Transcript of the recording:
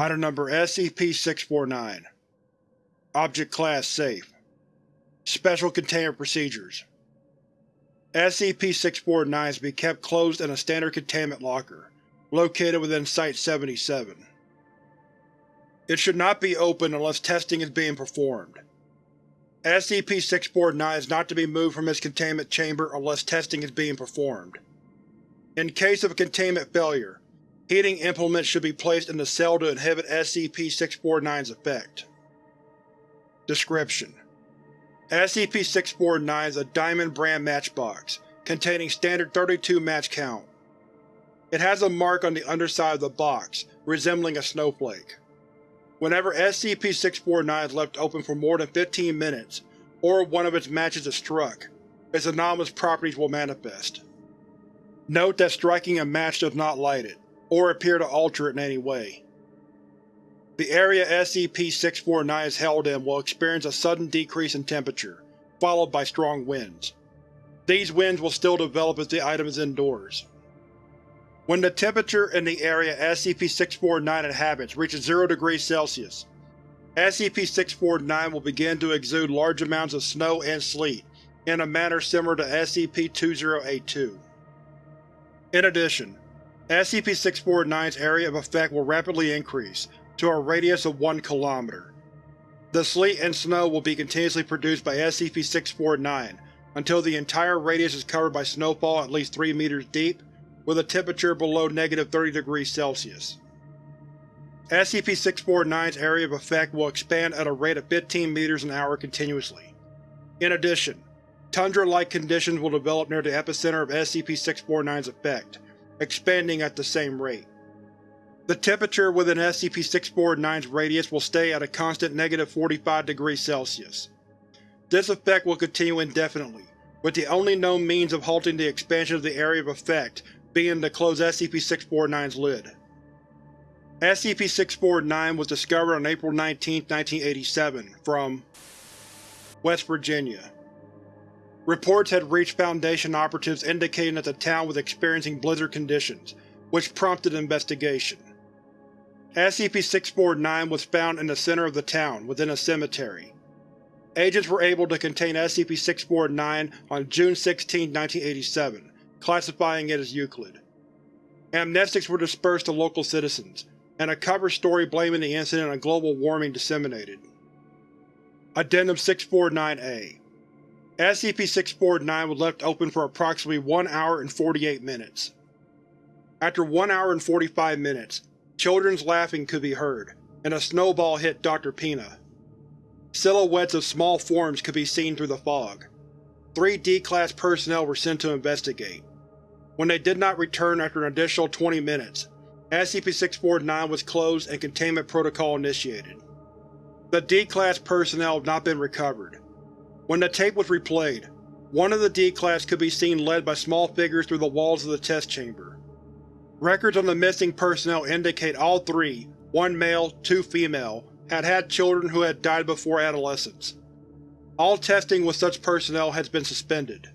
Item Number SCP-649 Object Class Safe Special Containment Procedures SCP-649 is to be kept closed in a standard containment locker, located within Site-77. It should not be opened unless testing is being performed. SCP-649 is not to be moved from its containment chamber unless testing is being performed. In case of a containment failure, heating implements should be placed in the cell to inhibit SCP-649's effect. Description: SCP-649 is a Diamond brand matchbox, containing standard 32 match count. It has a mark on the underside of the box, resembling a snowflake. Whenever SCP-649 is left open for more than 15 minutes, or one of its matches is struck, its anomalous properties will manifest. Note that striking a match does not light it, or appear to alter it in any way. The area SCP-649 is held in will experience a sudden decrease in temperature, followed by strong winds. These winds will still develop as the item is indoors. When the temperature in the area SCP-649 inhabits reaches 0 degrees Celsius, SCP-649 will begin to exude large amounts of snow and sleet in a manner similar to SCP-2082. In addition, SCP-649's area of effect will rapidly increase to a radius of 1 km. The sleet and snow will be continuously produced by SCP-649 until the entire radius is covered by snowfall at least 3 meters deep, with a temperature below negative 30 degrees Celsius. SCP-649's area of effect will expand at a rate of 15 meters an hour continuously. In addition, tundra-like conditions will develop near the epicenter of SCP-649's effect, expanding at the same rate. The temperature within SCP-649's radius will stay at a constant negative 45 degrees Celsius. This effect will continue indefinitely, with the only known means of halting the expansion of the area of effect being to close SCP-649's lid. SCP-649 was discovered on April 19, 1987, from West Virginia. Reports had reached Foundation operatives indicating that the town was experiencing blizzard conditions, which prompted investigation. SCP-649 was found in the center of the town, within a cemetery. Agents were able to contain SCP-649 on June 16, 1987, classifying it as Euclid. Amnestics were dispersed to local citizens, and a cover story blaming the incident on global warming disseminated. Addendum 649-A SCP-649 was left open for approximately 1 hour and 48 minutes. After 1 hour and 45 minutes, Children's laughing could be heard, and a snowball hit Dr. Pina. Silhouettes of small forms could be seen through the fog. Three D-Class personnel were sent to investigate. When they did not return after an additional 20 minutes, SCP-649 was closed and containment protocol initiated. The D-Class personnel have not been recovered. When the tape was replayed, one of the D-Class could be seen led by small figures through the walls of the test chamber. Records on the missing personnel indicate all three, one male, two female, had had children who had died before adolescence. All testing with such personnel has been suspended.